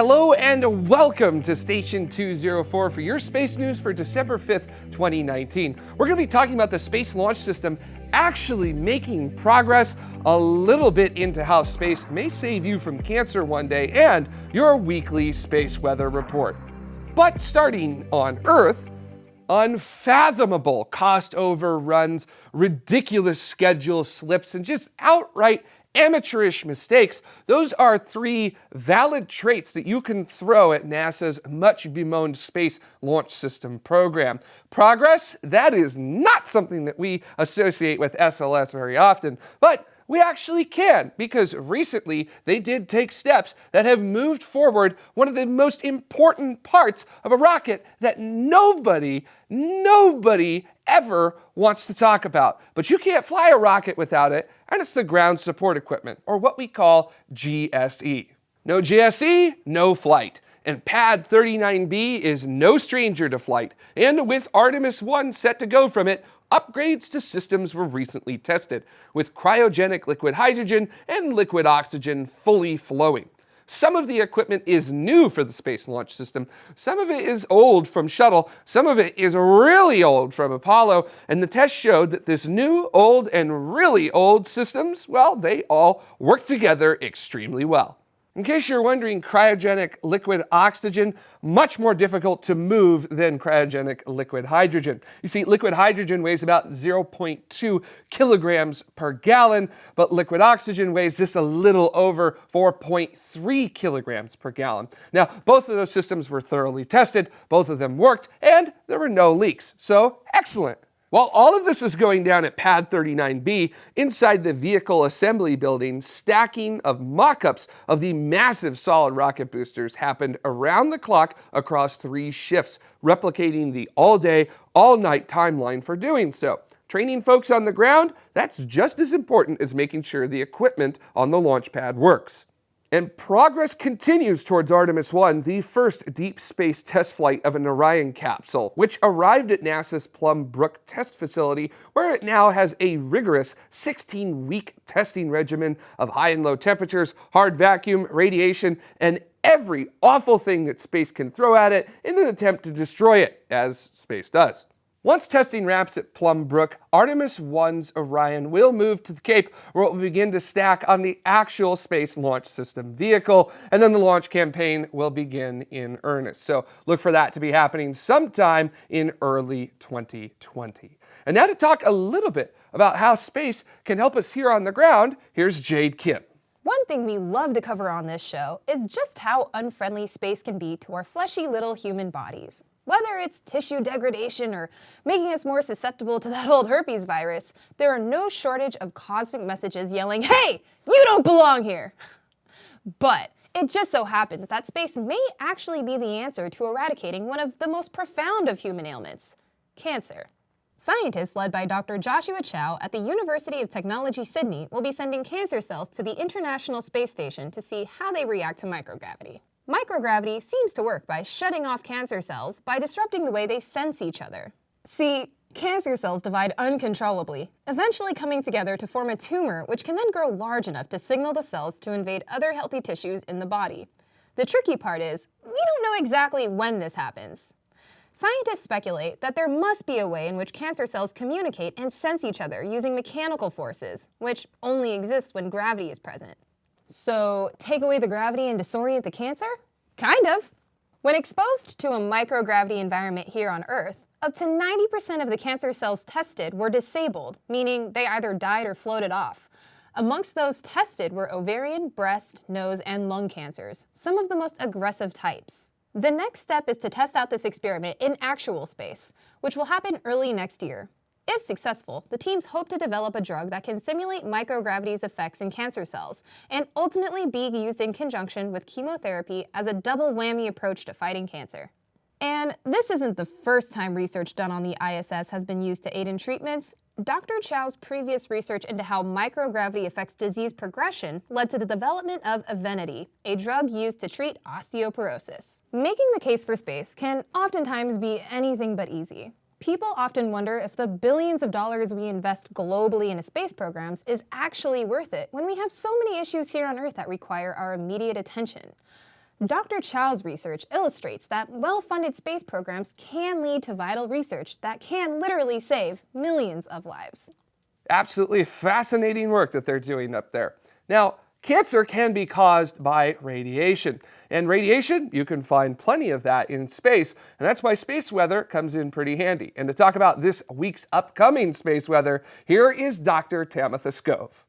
Hello and welcome to Station 204 for your space news for December 5th, 2019. We're going to be talking about the Space Launch System actually making progress a little bit into how space may save you from cancer one day and your weekly space weather report. But starting on Earth, unfathomable cost overruns, ridiculous schedule slips, and just outright amateurish mistakes, those are three valid traits that you can throw at NASA's much bemoaned Space Launch System program. Progress, that is not something that we associate with SLS very often, but we actually can, because recently they did take steps that have moved forward one of the most important parts of a rocket that nobody, nobody ever wants to talk about. But you can't fly a rocket without it, and it's the ground support equipment, or what we call GSE. No GSE, no flight. And Pad 39B is no stranger to flight, and with Artemis 1 set to go from it, upgrades to systems were recently tested, with cryogenic liquid hydrogen and liquid oxygen fully flowing. Some of the equipment is new for the Space Launch System, some of it is old from Shuttle, some of it is really old from Apollo, and the test showed that this new, old, and really old systems, well, they all work together extremely well. In case you're wondering, cryogenic liquid oxygen, much more difficult to move than cryogenic liquid hydrogen. You see, liquid hydrogen weighs about 0.2 kilograms per gallon, but liquid oxygen weighs just a little over 4.3 kilograms per gallon. Now, both of those systems were thoroughly tested, both of them worked, and there were no leaks. So, excellent. While all of this was going down at Pad 39B, inside the vehicle assembly building, stacking of mock-ups of the massive solid rocket boosters happened around the clock across three shifts, replicating the all-day, all-night timeline for doing so. Training folks on the ground, that's just as important as making sure the equipment on the launch pad works. And progress continues towards Artemis 1, the first deep space test flight of an Orion capsule, which arrived at NASA's Plum Brook test facility, where it now has a rigorous 16-week testing regimen of high and low temperatures, hard vacuum, radiation, and every awful thing that space can throw at it in an attempt to destroy it, as space does. Once testing wraps at Plum Brook, Artemis 1's Orion will move to the Cape where it will begin to stack on the actual Space Launch System vehicle, and then the launch campaign will begin in earnest. So look for that to be happening sometime in early 2020. And now to talk a little bit about how space can help us here on the ground, here's Jade Kim. One thing we love to cover on this show is just how unfriendly space can be to our fleshy little human bodies. Whether it's tissue degradation or making us more susceptible to that old herpes virus, there are no shortage of cosmic messages yelling, hey, you don't belong here! But it just so happens that space may actually be the answer to eradicating one of the most profound of human ailments, cancer. Scientists led by Dr. Joshua Chou at the University of Technology Sydney will be sending cancer cells to the International Space Station to see how they react to microgravity. Microgravity seems to work by shutting off cancer cells by disrupting the way they sense each other. See, cancer cells divide uncontrollably, eventually coming together to form a tumor which can then grow large enough to signal the cells to invade other healthy tissues in the body. The tricky part is, we don't know exactly when this happens. Scientists speculate that there must be a way in which cancer cells communicate and sense each other using mechanical forces, which only exist when gravity is present. So take away the gravity and disorient the cancer? Kind of. When exposed to a microgravity environment here on Earth, up to 90% of the cancer cells tested were disabled, meaning they either died or floated off. Amongst those tested were ovarian, breast, nose, and lung cancers, some of the most aggressive types. The next step is to test out this experiment in actual space, which will happen early next year. If successful, the teams hope to develop a drug that can simulate microgravity's effects in cancer cells and ultimately be used in conjunction with chemotherapy as a double whammy approach to fighting cancer. And this isn't the first time research done on the ISS has been used to aid in treatments. Dr. Chou's previous research into how microgravity affects disease progression led to the development of Evenity, a drug used to treat osteoporosis. Making the case for space can oftentimes be anything but easy. People often wonder if the billions of dollars we invest globally into space programs is actually worth it when we have so many issues here on Earth that require our immediate attention. Dr. Chou's research illustrates that well-funded space programs can lead to vital research that can literally save millions of lives. Absolutely fascinating work that they're doing up there. Now, cancer can be caused by radiation. And radiation, you can find plenty of that in space, and that's why space weather comes in pretty handy. And to talk about this week's upcoming space weather, here is Dr. Tamitha Skov.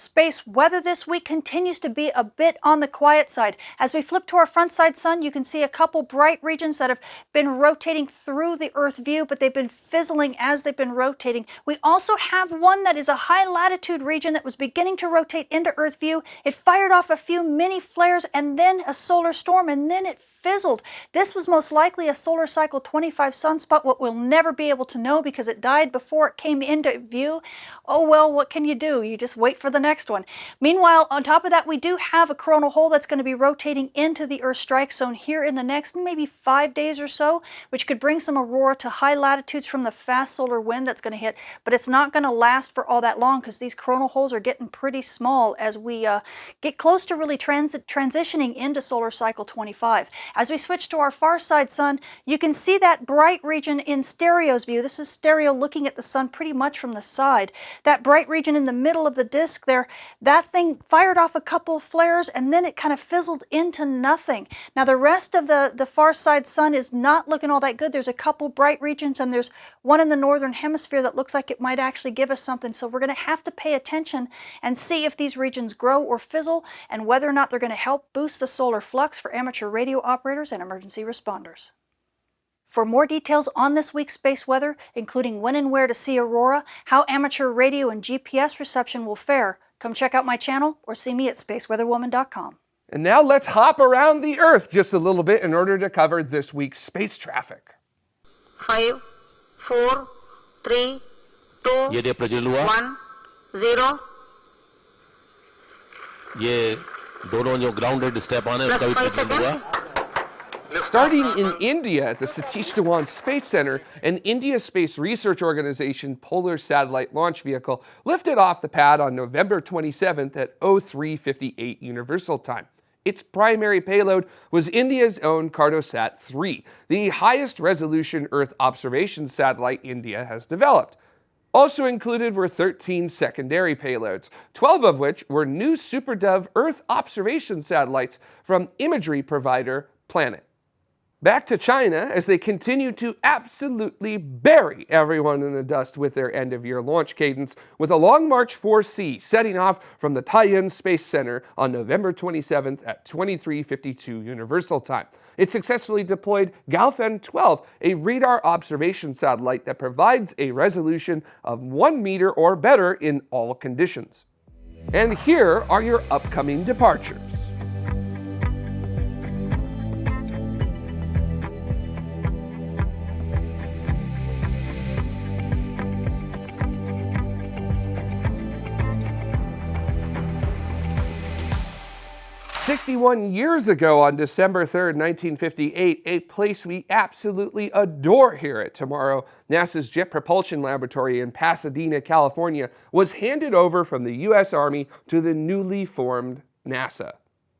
Space weather this week continues to be a bit on the quiet side. As we flip to our front side sun, you can see a couple bright regions that have been rotating through the Earth view, but they've been fizzling as they've been rotating. We also have one that is a high latitude region that was beginning to rotate into Earth view. It fired off a few mini flares and then a solar storm, and then it fizzled. This was most likely a solar cycle 25 sunspot, what we'll never be able to know because it died before it came into view. Oh well, what can you do? You just wait for the next one. Meanwhile, on top of that, we do have a coronal hole that's going to be rotating into the Earth strike zone here in the next maybe five days or so, which could bring some aurora to high latitudes from the fast solar wind that's going to hit, but it's not going to last for all that long because these coronal holes are getting pretty small as we uh, get close to really transit transitioning into solar cycle 25. As we switch to our far side sun, you can see that bright region in stereo's view. This is stereo looking at the sun pretty much from the side. That bright region in the middle of the disk there, that thing fired off a couple flares and then it kind of fizzled into nothing. Now the rest of the, the far side sun is not looking all that good. There's a couple bright regions and there's one in the northern hemisphere that looks like it might actually give us something. So we're going to have to pay attention and see if these regions grow or fizzle and whether or not they're going to help boost the solar flux for amateur radio operators operators and emergency responders. For more details on this week's space weather, including when and where to see aurora, how amateur radio and GPS reception will fare, come check out my channel or see me at spaceweatherwoman.com. And now let's hop around the Earth just a little bit in order to cover this week's space traffic. Five, four, three, two, ये प्रज्वल हुआ one, zero, ये दोनों जो grounded step आने plus उसका भी five Prajwal हुआ seconds. Starting in India at the Satish Dhawan Space Center, an India Space Research Organization Polar Satellite Launch Vehicle lifted off the pad on November 27th at 0358 Universal Time. Its primary payload was India's own Cartosat 3, the highest resolution Earth observation satellite India has developed. Also included were 13 secondary payloads, 12 of which were new SuperDove Earth observation satellites from imagery provider Planet. Back to China as they continue to absolutely bury everyone in the dust with their end of year launch cadence, with a Long March 4C setting off from the Taiyuan Space Center on November 27th at 2352 Universal Time. It successfully deployed Gaofen 12, a radar observation satellite that provides a resolution of 1 meter or better in all conditions. And here are your upcoming departures. 61 years ago on December 3rd, 1958, a place we absolutely adore here at Tomorrow, NASA's Jet Propulsion Laboratory in Pasadena, California, was handed over from the U.S. Army to the newly formed NASA.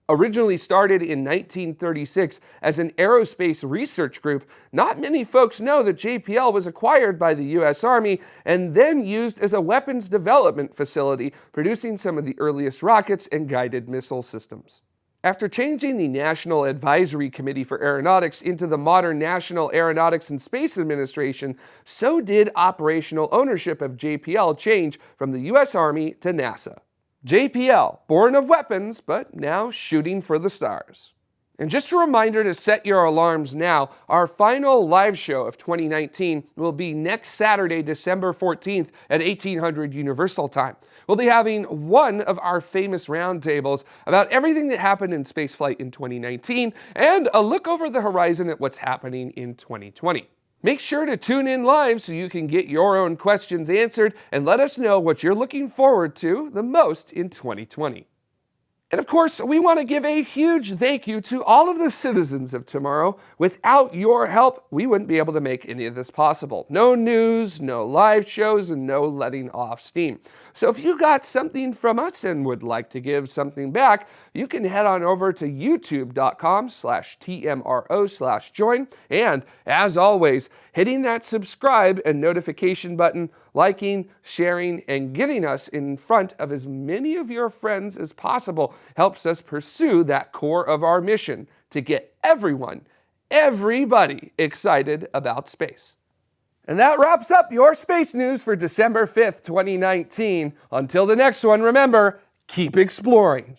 Originally started in 1936 as an aerospace research group, not many folks know that JPL was acquired by the U.S. Army and then used as a weapons development facility, producing some of the earliest rockets and guided missile systems. After changing the National Advisory Committee for Aeronautics into the modern National Aeronautics and Space Administration, so did operational ownership of JPL change from the U.S. Army to NASA. JPL, born of weapons, but now shooting for the stars. And just a reminder to set your alarms now, our final live show of 2019 will be next Saturday, December 14th at 1800 Universal Time. We'll be having one of our famous roundtables about everything that happened in spaceflight in 2019 and a look over the horizon at what's happening in 2020. Make sure to tune in live so you can get your own questions answered and let us know what you're looking forward to the most in 2020. And of course, we want to give a huge thank you to all of the citizens of tomorrow. Without your help, we wouldn't be able to make any of this possible. No news, no live shows, and no letting off steam. So if you got something from us and would like to give something back, you can head on over to youtube.com slash TMRO slash join. And as always, hitting that subscribe and notification button, liking, sharing, and getting us in front of as many of your friends as possible helps us pursue that core of our mission to get everyone, everybody excited about space. And that wraps up your space news for December 5th, 2019. Until the next one, remember, keep exploring.